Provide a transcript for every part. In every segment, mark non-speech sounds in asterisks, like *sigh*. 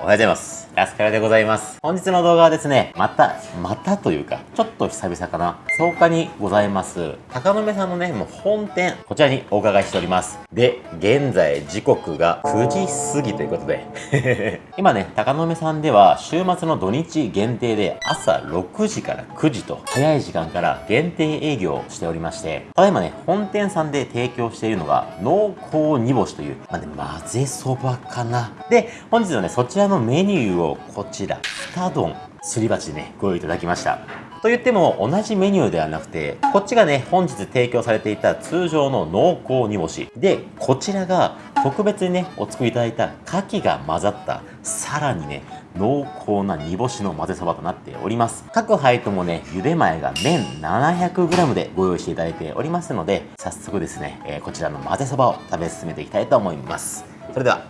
おはようございます。ラスカルでございます。本日の動画はですね、また、またというか、ちょっと久々かな。草加にございます。高野目さんのね、もう本店、こちらにお伺いしております。で、現在時刻が9時過ぎということで *laughs* 今ね、高野目さんでは週末の土日限定で朝6時から9時と早い時間から限定営業をしておりまして、ただいまね、本店さんで提供しているのが濃厚煮干しという、まあね、混ぜそばかな。で、本日のね、そちらのメニューをこちら、2丼、すり鉢でね、ご用意いただきました。と言っても同じメニューではなくて、こっちがね、本日提供されていた通常の濃厚煮干し。で、こちらが特別にね、お作りいただいた牡蠣が混ざった、さらにね、濃厚な煮干しの混ぜそばとなっております。各配ともね、茹で前が麺 700g でご用意していただいておりますので、早速ですね、えー、こちらの混ぜそばを食べ進めていきたいと思います。それでは、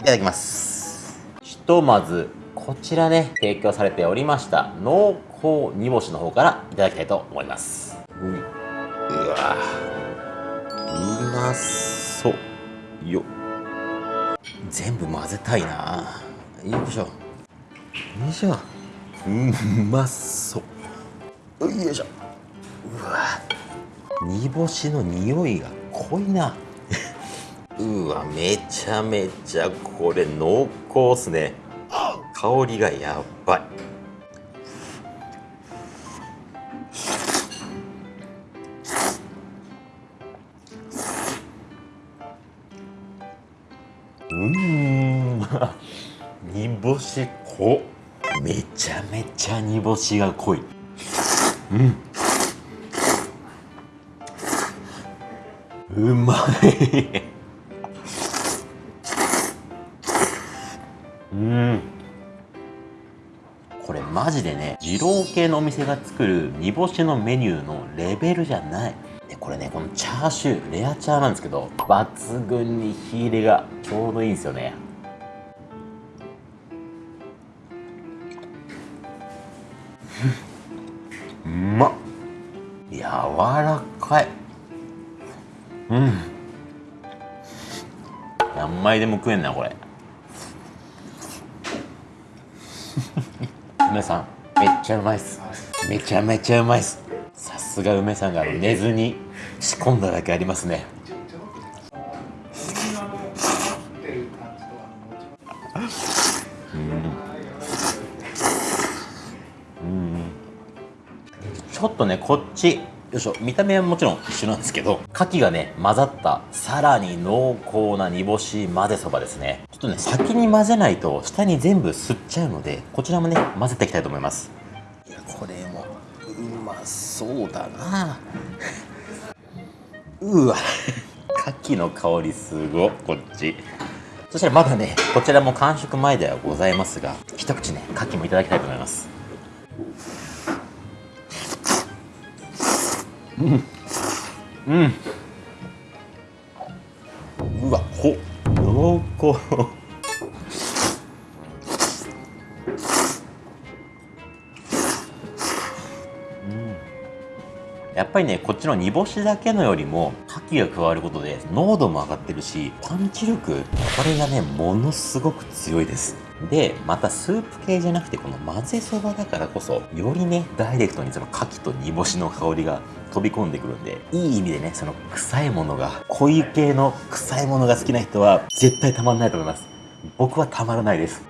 いただきます。ひとまず、こちらね、提供されておりました濃厚煮干しの方からいただきたいと思います。ううわうまそう。よ全部混ぜたいな。よいしょ。よいしょ。うまそう。よいしょ。うわ煮干しの匂いが濃いなうわめちゃめちゃこれ濃厚っすね。香りがやばい。うん。煮干し濃めちゃめちゃ煮干しが濃い。うん。うまい。うん。これマジでね二郎系のお店が作る煮干しのメニューのレベルじゃない。でこれねこのチャーシューレアチャーなんですけど抜群に火入れがちょうどいいんですよね。うまっ。柔らかい。うん。何枚でも食えんなこれ梅さんめっちゃうまいっす。めちゃめちゃうまいっす。さすが梅さんが寝ずに仕込んだだけありますね。ちょっとねこっち。よいしょ。見た目はもちろん一緒なんですけど牡蠣がね混ざったさらに濃厚な煮干し混ぜそばですね。ちょっとね先に混ぜないと下に全部吸っちゃうのでこちらもね混ぜていきたいと思います。いやこれもうまそうだな。*laughs* うわ。牡蠣の香りすごこっち。そしたらまだねこちらも完食前ではございますが一口ね牡蠣もいただきたいと思いますうん。うん。うわこ濃厚。やっぱりねこっちの煮干しだけのよりも牡蠣が加わることで濃度も上がってるしパンチ力これがねものすごく強いです。でまたスープ系じゃなくてこの混ぜそばだからこそよりねダイレクトにその牡蠣と煮干しの香りが飛び込んでくるんでいい意味でねその臭いものが濃い系の臭いものが好きな人は絶対たまんないと思います。僕はたまらないです。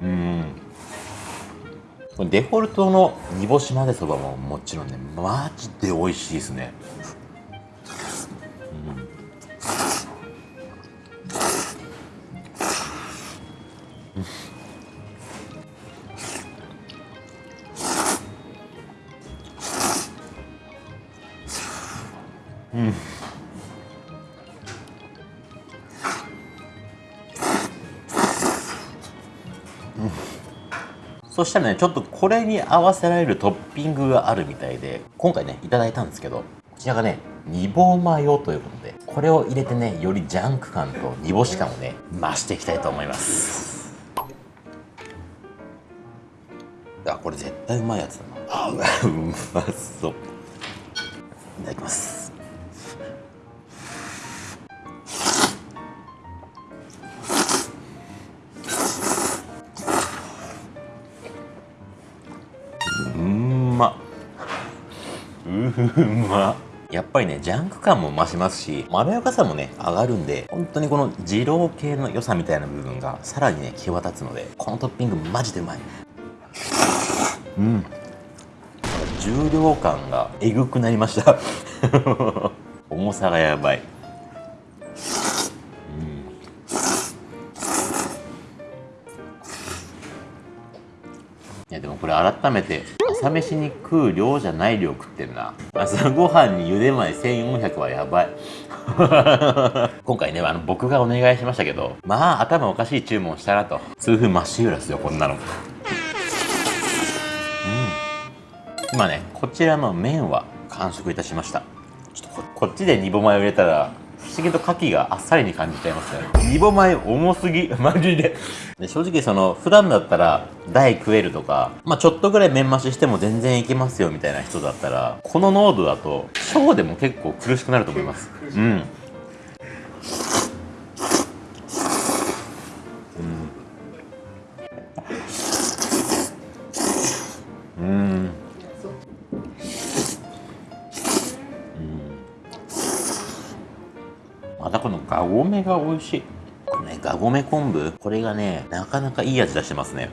うん。デフォルトの煮干し混ぜそばももちろんねマジで美味しいですね。うん。そしたらねちょっとこれに合わせられるトッピングがあるみたいで今回ねいただいたんですけどこちらがね煮棒マヨということでこれを入れてねよりジャンク感と煮干し感をね増していきたいと思います。あこれ絶対うまいやつだな。あうまそう。いただきます。うまやっぱりねジャンク感も増しますしまろやかさもね上がるん。で本当にこの二郎系の良さみたいな部分がさらにね際立つのでこのトッピングマジでうまいうん。重量感がえぐくなりました重さがやばいいやでもこれ改めて朝飯に食う量じゃない量食ってんな。朝ごはんに茹で前1400はやばい。*laughs* 今回ねあの僕がお願いしましたけどまあ頭おかしい注文したなと。痛風まっしぐらですよこんなの。うん。今ねこちらの麺は完食いたしました。ちょっとこっちで煮ぼ米を入れたら思議と牡蠣があっさりに感じちゃいますね。煮ぼ米重すぎ。*laughs* マジで。で正直その普段だったら大食えるとかまあちょっとぐらい麺増ししても全然いけますよみたいな人だったらこの濃度だと小でも結構苦しくなると思います。うん。またこのガゴメが美味しい。このねガゴメ昆布これがねなかなかいい味出してますね。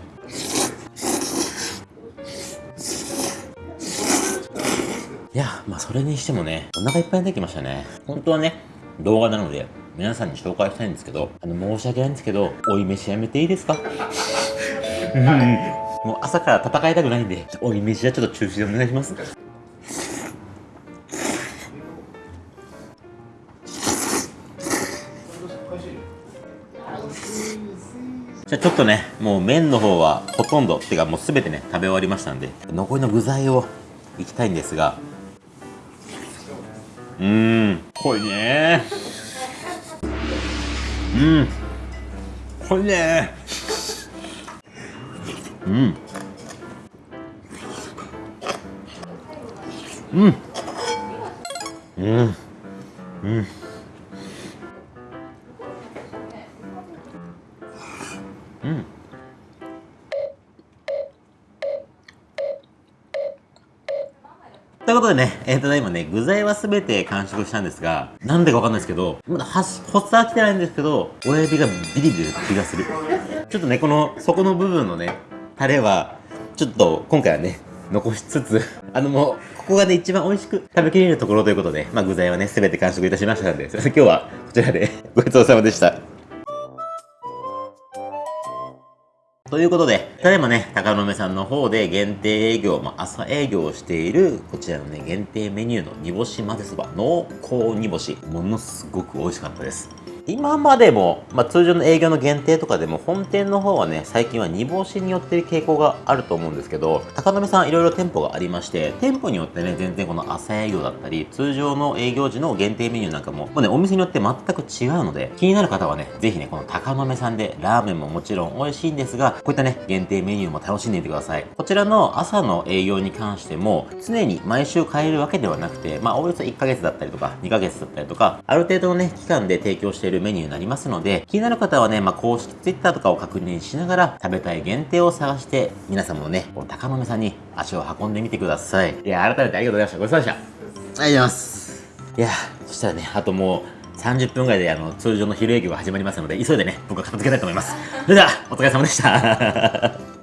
いやまあそれにしてもねお腹いっぱいになってきましたね。本当はね動画なので皆さんに紹介したいんですけどあの申し訳ないんですけど追い飯やめていいですか？もう朝から戦いたくないんで追い飯はちょっと中止でお願いしますじゃあちょっとねもう麺の方はほとんどっていうかもう全てね食べ終わりましたんで残りの具材をいきたいんですが。うーん。濃いね。うん。濃いね。うん。うん。うん。うん。ということでね、えっ、ー、とね、今ね、具材はすべて完食したんですが、なんでかわかんないですけど、まだ発は来てないんですけど、親指がビリビリ気がする。ちょっとね、この底の部分のね、タレは、ちょっと今回はね、残しつつ、あのもう、ここがね、一番美味しく食べきれるところということで、まあ具材はね、すべて完食いたしましたので、*laughs* 今日はこちらでごちそうさまでした。ということで、ただいまね、高野目さんの方で限定営業、まあ、朝営業をしている、こちらのね、限定メニューの煮干し混ぜそば、濃厚煮干し、ものすごく美味しかったです。今までも、まあ、通常の営業の限定とかでも本店の方はね最近は煮干しによってる傾向があると思うんですけど高鍋さんいろいろ店舗がありまして店舗によってね全然この朝営業だったり通常の営業時の限定メニューなんかももうねお店によって全く違うので気になる方はねぜひねこの高豆さんでラーメンももちろん美味しいんですがこういったね限定メニューも楽しんでいてください。こちらの朝の営業に関しても常に毎週買えるわけではなくてまあおよそ1ヶ月だったりとか2ヶ月だったりとかある程度のね期間で提供しているるメニューになりますので、気になる方はね、まあ、公式 Twitter とかを確認しながら、食べたい限定を探して、皆様もね、この高豆さんに足を運んでみてください。いや、改めてありがとうございました。ごちそうさまでした。ありがとうございます。いや、そしたらね、あともう、30分ぐらいであの通常の昼営業が始まりますので、急いでね、僕は片付けたいと思います。それでは、お疲れ様でした。